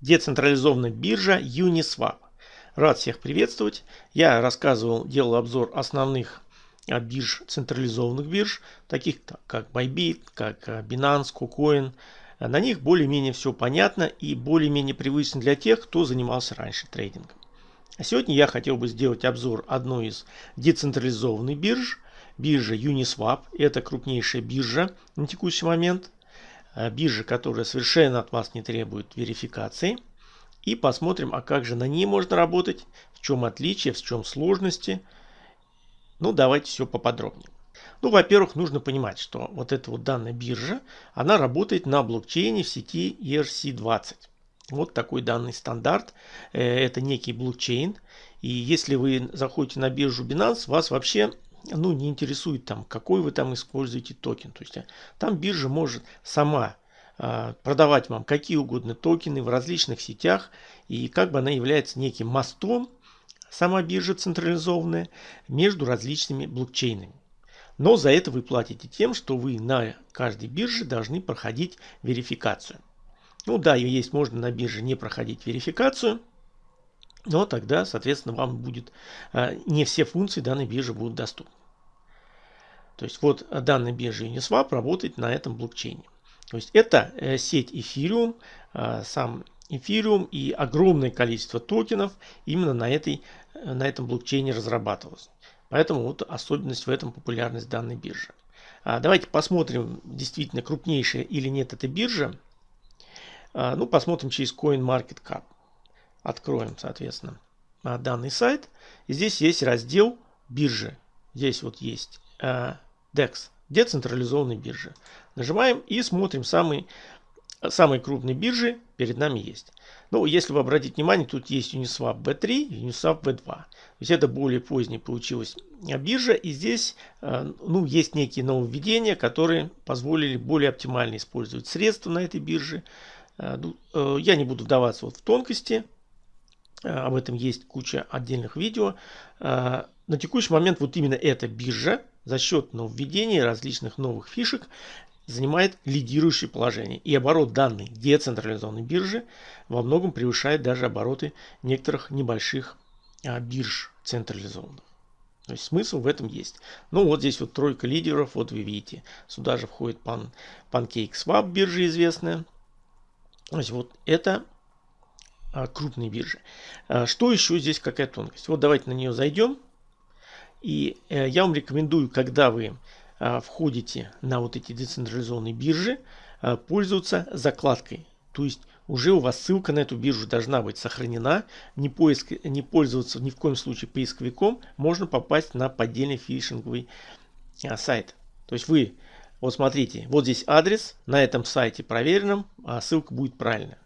Децентрализованная биржа Uniswap. Рад всех приветствовать. Я рассказывал, делал обзор основных а, бирж, централизованных бирж, таких как Bybit, как а, Binance, KuCoin. На них более-менее все понятно и более-менее привычно для тех, кто занимался раньше трейдингом. А сегодня я хотел бы сделать обзор одной из децентрализованных бирж, биржа Uniswap. Это крупнейшая биржа на текущий момент. А, биржа, которая совершенно от вас не требует верификации. И посмотрим, а как же на ней можно работать, в чем отличие, в чем сложности. Ну, давайте все поподробнее. Ну, во-первых, нужно понимать, что вот эта вот данная биржа, она работает на блокчейне в сети ERC-20. Вот такой данный стандарт. Э, это некий блокчейн. И если вы заходите на биржу Binance, вас вообще ну, не интересует там, какой вы там используете токен. То есть э, там биржа может сама а, продавать вам какие угодно токены в различных сетях. И как бы она является неким мостом, сама биржа централизованная, между различными блокчейнами. Но за это вы платите тем, что вы на каждой бирже должны проходить верификацию. Ну да, есть можно на бирже не проходить верификацию, но тогда, соответственно, вам будет а, не все функции данной биржи будут доступны. То есть вот данная биржа Uniswap работает на этом блокчейне. То есть это э, сеть Ethereum, а, сам Ethereum и огромное количество токенов именно на, этой, э, на этом блокчейне разрабатывалось. Поэтому вот особенность в этом популярность данной биржи. А давайте посмотрим, действительно крупнейшая или нет эта биржа. Ну, посмотрим через CoinMarketCap. Откроем, соответственно, а, данный сайт. И здесь есть раздел биржи. Здесь вот есть э, DEX, децентрализованной биржи. Нажимаем и смотрим самые, самые крупные биржи перед нами есть. Ну, если вы обратите внимание, тут есть Uniswap B3 и Uniswap B2. То есть это более позднее получилась биржа. И здесь э, ну, есть некие нововведения, которые позволили более оптимально использовать средства на этой бирже. Э, ну, я не буду вдаваться вот в тонкости. Об этом есть куча отдельных видео. На текущий момент вот именно эта биржа за счет нововведения различных новых фишек занимает лидирующее положение. И оборот данной децентрализованной биржи во многом превышает даже обороты некоторых небольших а, бирж централизованных. То есть смысл в этом есть. Ну вот здесь вот тройка лидеров, вот вы видите. Сюда же входит Pan, PancakeSwap биржа известная. То есть вот это а, крупные биржи. А, что еще здесь какая тонкость? Вот давайте на нее зайдем. И э, я вам рекомендую, когда вы э, входите на вот эти децентрализованные биржи, пользоваться закладкой. То есть уже у вас ссылка на эту биржу должна быть сохранена. Не, поиск, не пользоваться ни в коем случае поисковиком. Можно попасть на поддельный фишинговый сайт. То есть вы, вот смотрите, вот здесь адрес, на этом сайте проверенном, а ссылка будет правильная.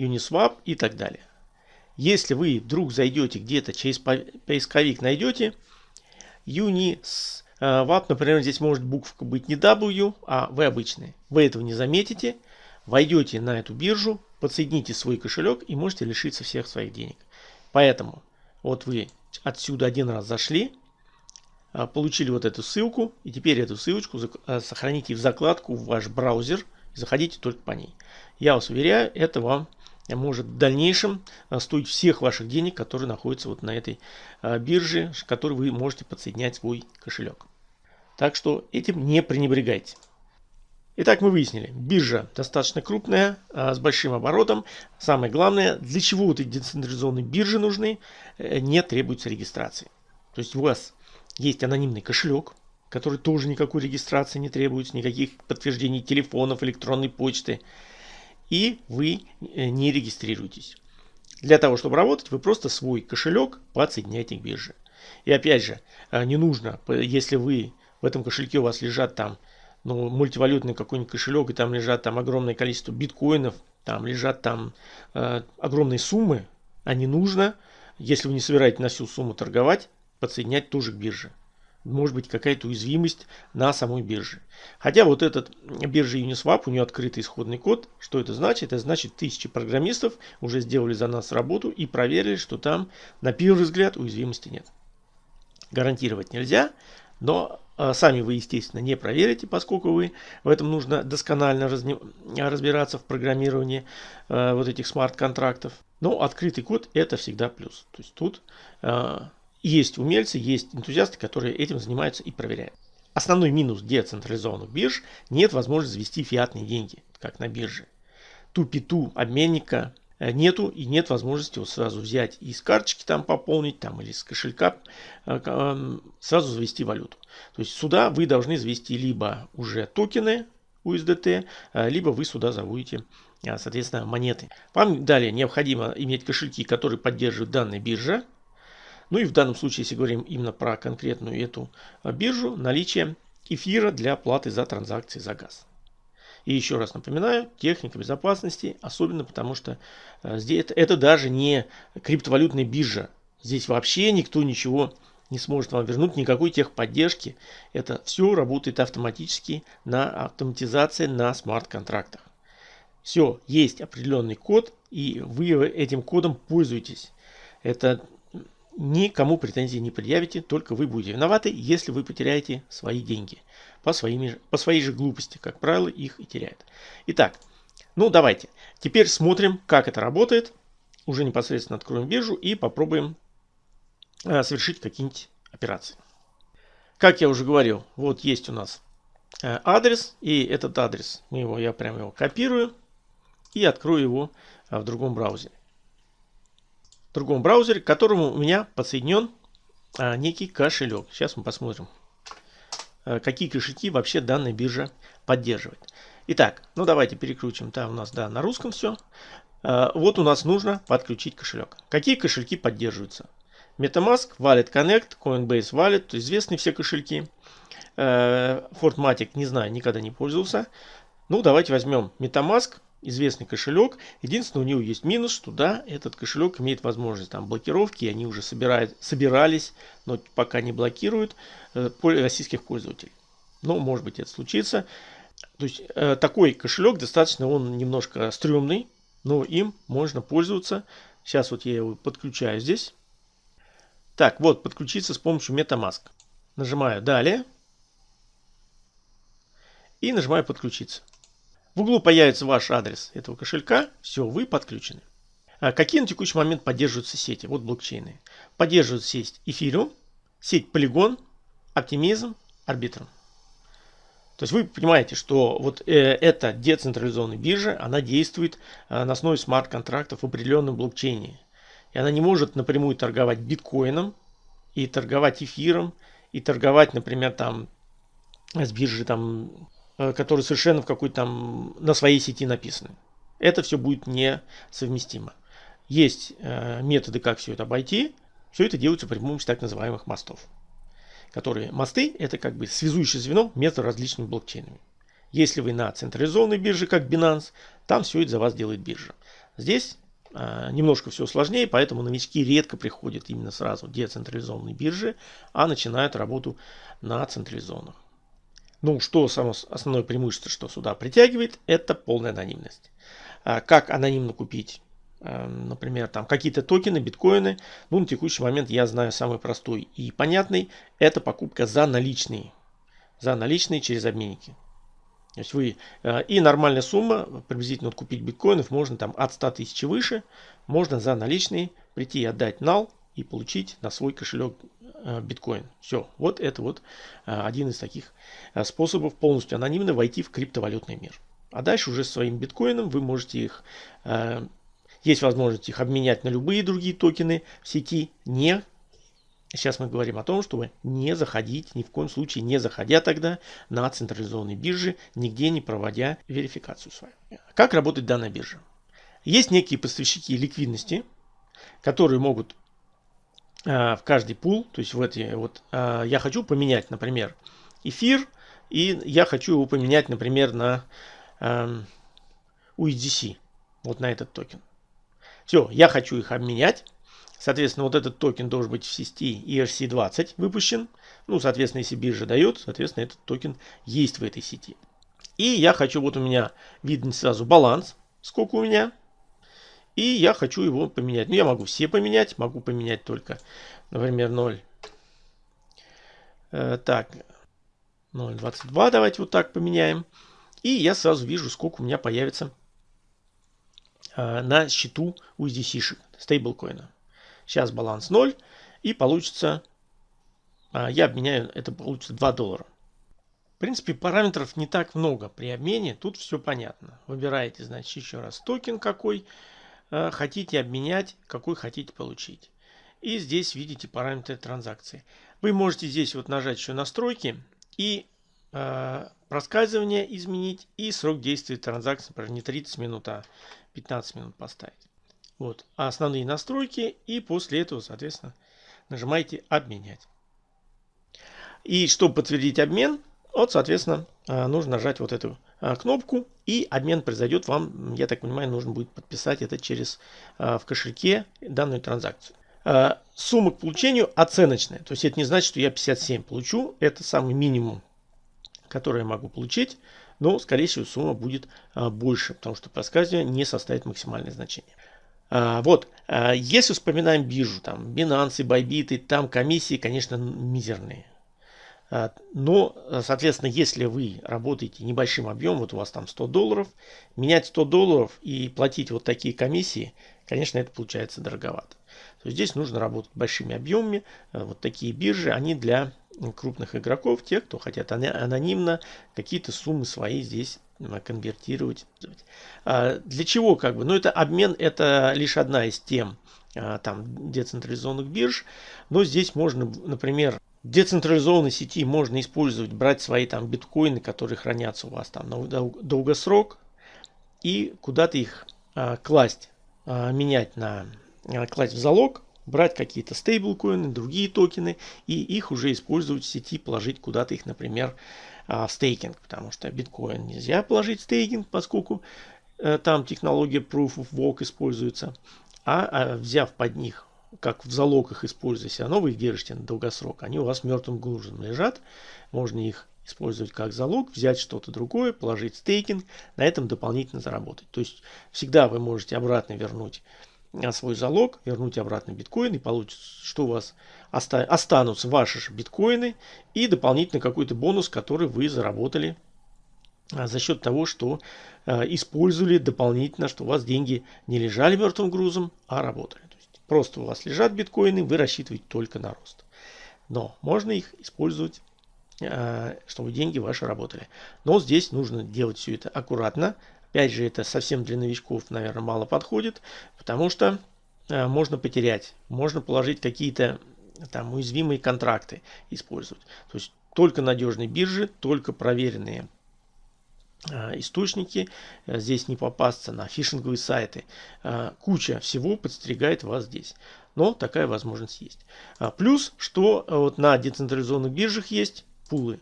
Uniswap и так далее. Если вы вдруг зайдете где-то через поисковик найдете Uniswap, э, например, здесь может буковка быть не W, а V обычная. Вы этого не заметите. Войдете на эту биржу, подсоедините свой кошелек и можете лишиться всех своих денег. Поэтому вот вы отсюда один раз зашли, э, получили вот эту ссылку, и теперь эту ссылочку э, сохраните в закладку в ваш браузер и заходите только по ней. Я вас уверяю, это вам может в дальнейшем а, стоить всех ваших денег, которые находятся вот на этой а, бирже, к которой вы можете подсоединять свой кошелек. Так что этим не пренебрегайте. Итак, мы выяснили, биржа достаточно крупная, а, с большим оборотом. Самое главное, для чего вот эти децентрализованные биржи нужны, э, не требуется регистрации. То есть у вас есть анонимный кошелек, который тоже никакой регистрации не требуется, никаких подтверждений телефонов, электронной почты и вы э, не регистрируетесь. Для того, чтобы работать, вы просто свой кошелек подсоединяете к бирже. И опять же, э, не нужно, если вы в этом кошельке у вас лежат там ну, мультивалютный какой-нибудь кошелек, и там лежат там огромное количество биткоинов, там лежат там э, огромные суммы, а не нужно, если вы не собираетесь на всю сумму торговать, подсоединять тоже к бирже может быть какая-то уязвимость на самой бирже. Хотя вот этот биржа Uniswap, у нее открытый исходный код. Что это значит? Это значит тысячи программистов уже сделали за нас работу и проверили, что там на первый взгляд уязвимости нет. Гарантировать нельзя, но а, сами вы, естественно, не проверите, поскольку вы в этом нужно досконально разбираться в программировании э, вот этих смарт-контрактов. Но открытый код это всегда плюс. То есть тут э, есть умельцы, есть энтузиасты, которые этим занимаются и проверяют. Основной минус децентрализованных бирж – нет возможности завести фиатные деньги, как на бирже. Ту-пи-ту обменника Э, нету и нет возможности вот сразу взять и из карточки там пополнить там или с кошелька э, эм, сразу завести валюту. То есть сюда вы должны завести либо уже токены USDT, э, либо вы сюда заводите соответственно монеты. Вам далее необходимо иметь кошельки, которые поддерживают данная биржа. Ну и в данном случае, если говорим именно про конкретную эту биржу, наличие эфира для оплаты за транзакции за газ. И еще раз напоминаю, техника безопасности, особенно потому что э, здесь это, это даже не криптовалютная биржа. Здесь вообще никто ничего не сможет вам вернуть, никакой техподдержки. Это все работает автоматически на автоматизации на смарт-контрактах. Все, есть определенный код, и вы этим кодом пользуетесь. Это никому претензий не предъявите, только вы будете виноваты, если вы потеряете свои деньги по, своими, по своей же глупости. Как правило, их и теряют. Итак, ну давайте. Теперь смотрим, как это работает. Уже непосредственно откроем биржу и попробуем э, совершить какие-нибудь операции. Как я уже говорил, вот есть у нас э, адрес. И этот адрес, мы его, я прямо его копирую и открою его э, в другом браузере. Другом браузере, к которому у меня подсоединен э, некий кошелек. Сейчас мы посмотрим, Э, какие кошельки вообще данная биржа поддерживает. Итак, ну давайте переключим. Там у нас да, на русском все. Э, вот у нас нужно подключить кошелек. Какие кошельки поддерживаются? MetaMask, Wallet Connect, Coinbase Wallet, известные все кошельки. Э, Fortmatic, не знаю, никогда не пользовался. Ну, давайте возьмем MetaMask, известный кошелек. Единственное, у него есть минус, что да, этот кошелек имеет возможность там блокировки, они уже собирают, собирались, но пока не блокируют э, российских пользователей. Но может быть это случится. То есть э, такой кошелек достаточно, он немножко стрёмный, но им можно пользоваться. Сейчас вот я его подключаю здесь. Так, вот, подключиться с помощью MetaMask. Нажимаю «Далее» и нажимаю «Подключиться». В углу появится ваш адрес этого кошелька. Все, вы подключены. А какие на текущий момент поддерживаются сети? Вот блокчейны. Поддерживают сеть Ethereum, сеть Polygon, Optimism, Arbitrum. То есть вы понимаете, что вот э, эта децентрализованная биржа, она действует э, на основе смарт-контрактов в определенном блокчейне. И она не может напрямую торговать биткоином, и торговать эфиром, и торговать, например, там с биржи там которые совершенно в какой-то там на своей сети написаны. Это все будет несовместимо. Есть э, методы, как все это обойти. Все это делается при помощи так называемых мостов. Которые мосты это как бы связующее звено между различными блокчейнами. Если вы на централизованной бирже, как Binance, там все это за вас делает биржа. Здесь э, немножко все сложнее, поэтому новички редко приходят именно сразу децентрализованные биржи, а начинают работу на централизованных. Ну, что само основное преимущество, что сюда притягивает, это полная анонимность. А как анонимно купить, эм, например, там какие-то токены, биткоины? Ну, на текущий момент я знаю самый простой и понятный. Это покупка за наличные. За наличные через обменники. То есть вы э, и нормальная сумма, приблизительно вот купить биткоинов можно там от 100 тысяч выше, можно за наличные прийти и отдать нал и получить на свой кошелек Э, биткоин. Все, вот это вот э, один из таких э, способов полностью анонимно войти в криптовалютный мир. А дальше уже своим биткоином вы можете их, есть возможность их обменять на любые другие токены в сети, не Сейчас мы говорим о том, чтобы не заходить, ни в коем случае не заходя тогда на централизованные биржи, нигде не проводя верификацию свою. Как работает данная биржа? Есть некие поставщики ликвидности, которые могут в каждый пул, то есть в эти вот э, я хочу поменять, например, эфир, и я хочу его поменять, например, на USDC, эм, вот на этот токен. Все, я хочу их обменять. Соответственно, вот этот токен должен быть в сети ERC20 выпущен. Ну, соответственно, если биржа дает, соответственно, этот токен есть в этой сети. И я хочу, вот у меня видно сразу баланс, сколько у меня. И я хочу его поменять. Ну, я могу все поменять, могу поменять только, например, 0. Э, так, 0.22 давайте вот так поменяем. И я сразу вижу, сколько у меня появится э, на счету USDC стейблкоина. Сейчас баланс 0 и получится, э, я обменяю, это получится 2 доллара. В принципе, параметров не так много при обмене, тут все понятно. Выбираете, значит, еще раз токен какой хотите обменять, какой хотите получить. И здесь видите параметры транзакции. Вы можете здесь вот нажать еще настройки и э, проскальзывание изменить и срок действия транзакции, например, не 30 минут, а 15 минут поставить. Вот основные настройки и после этого, соответственно, нажимаете обменять. И чтобы подтвердить обмен, вот, соответственно, э, нужно нажать вот эту э, кнопку и обмен произойдет вам, я так понимаю, нужно будет подписать это через э, в кошельке данную транзакцию. Э, сумма к получению оценочная. То есть это не значит, что я 57 получу. Это самый минимум, который я могу получить. Но, скорее всего, сумма будет э, больше, потому что проскальзывание не составит максимальное значение. Э, вот, если вспоминаем биржу, там Binance, Bybit, там комиссии, конечно, мизерные. Но, соответственно, если вы работаете небольшим объемом, вот у вас там 100 долларов, менять 100 долларов и платить вот такие комиссии, конечно, это получается дороговато. То есть здесь нужно работать большими объемами. Э, вот такие биржи, они для крупных игроков, тех, кто хотят анонимно какие-то суммы свои здесь конвертировать. А для чего как бы? Ну это обмен, это лишь одна из тем а, там децентрализованных бирж. Но здесь можно, например, децентрализованной сети можно использовать, брать свои там биткоины, которые хранятся у вас там на долгосрок и куда-то их а, класть, а, менять на Э, класть в залог, брать какие-то стейблкоины, другие токены и их уже использовать в сети, положить куда-то их, например, а, в стейкинг, потому что биткоин нельзя положить в стейкинг, поскольку э, там технология Proof of Work используется, а, а взяв под них как в залог их равно вы их держите на долгосрок, они у вас мертвым грузом лежат, можно их использовать как залог, взять что-то другое, положить стейкинг, на этом дополнительно заработать. То есть всегда вы можете обратно вернуть свой залог, вернуть обратно биткоин и получится, что у вас оста останутся ваши же биткоины и дополнительно какой-то бонус, который вы заработали а, за счет того, что а, использовали дополнительно, что у вас деньги не лежали мертвым грузом, а работали. Просто у вас лежат биткоины, вы рассчитываете только на рост. Но можно их использовать, а, чтобы деньги ваши работали. Но здесь нужно делать все это аккуратно, Опять же, это совсем для новичков, наверное, мало подходит, потому что э, можно потерять, можно положить какие-то там уязвимые контракты использовать. То есть только надежные биржи, только проверенные э, источники. Э, здесь не попасться на фишинговые сайты. Э, куча всего подстерегает вас здесь. Но такая возможность есть. Плюс, что э, вот на децентрализованных биржах есть пулы.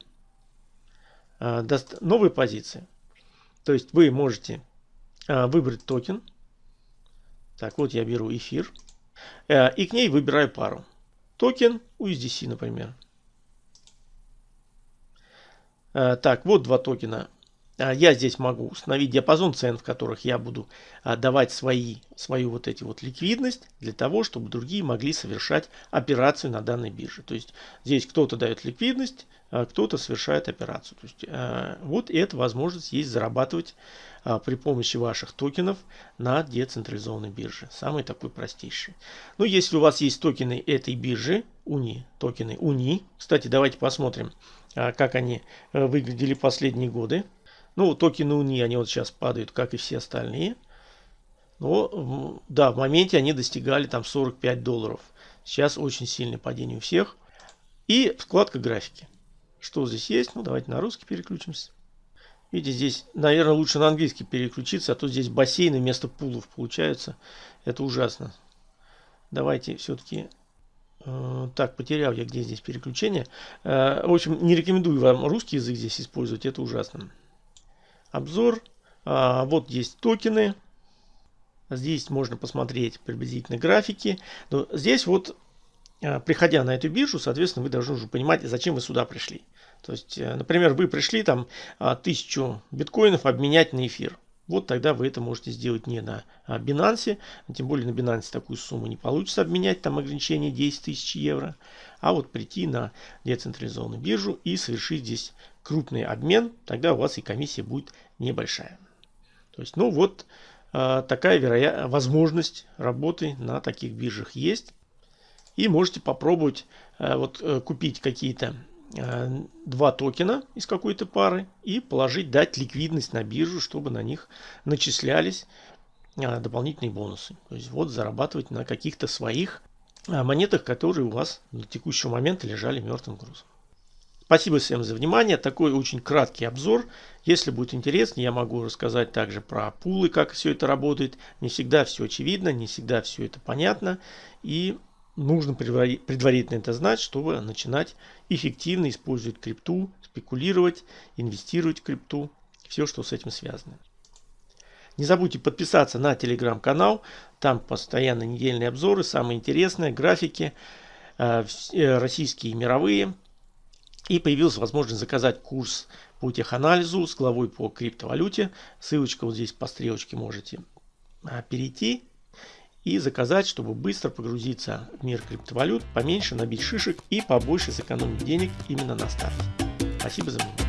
Э, новые позиции. То есть вы можете выбрать токен. Так, вот я беру эфир. И к ней выбираю пару. Токен USDC, например. Так, вот два токена. А, я здесь могу установить диапазон цен, в которых я буду а, давать свои, свою вот эти вот ликвидность для того, чтобы другие могли совершать операцию на данной бирже. То есть здесь кто-то дает ликвидность, а кто-то совершает операцию. То есть, вот эта возможность есть зарабатывать при помощи ваших токенов на децентрализованной бирже. Самый такой простейший. Ну, если у вас есть токены этой биржи, УНИ, токены УНИ. Кстати, давайте посмотрим, как они э, выглядели последние годы. Ну, токены УНИ, они вот сейчас падают, как и все остальные. Но, да, в моменте они достигали там 45 долларов. Сейчас очень сильное падение у всех. И вкладка графики. Что здесь есть? Ну, давайте на русский переключимся. Видите, здесь, наверное, лучше на английский переключиться, а то здесь бассейны вместо пулов получаются. Это ужасно. Давайте все-таки... Э, так, потерял я где здесь переключение. Э, в общем, не рекомендую вам русский язык здесь использовать, это ужасно. Обзор. А, вот есть токены. Здесь можно посмотреть приблизительно графики. Но здесь вот Э, приходя на эту биржу, соответственно, вы должны уже понимать, зачем вы сюда пришли. То есть, э, например, вы пришли там а, тысячу биткоинов обменять на эфир. Вот тогда вы это можете сделать не на а, Binance, тем более на Binance такую сумму не получится обменять, там ограничение 10 тысяч евро, а вот прийти на децентрализованную биржу и совершить здесь крупный обмен, тогда у вас и комиссия будет небольшая. То есть, ну вот, э, такая вероятность, возможность работы на таких биржах есть. И можете попробовать э, вот э, купить какие-то два токена из какой-то пары и положить, дать ликвидность на биржу, чтобы на них начислялись дополнительные бонусы. То есть вот зарабатывать на каких-то своих монетах, которые у вас на текущий момент лежали мертвым грузом. Спасибо всем за внимание. Такой очень краткий обзор. Если будет интересно, я могу рассказать также про пулы, как все это работает. Не всегда все очевидно, не всегда все это понятно. И нужно предварительно это знать, чтобы начинать эффективно использовать крипту, спекулировать, инвестировать в крипту. Все, что с этим связано. Не забудьте подписаться на телеграм-канал. Там постоянно недельные обзоры, самые интересные, графики, э, э, российские и мировые. И появилась возможность заказать курс по теханализу с главой по криптовалюте. Ссылочка вот здесь по стрелочке можете а, перейти и заказать, чтобы быстро погрузиться в мир криптовалют, поменьше набить шишек и побольше сэкономить денег именно на старте. Спасибо за внимание.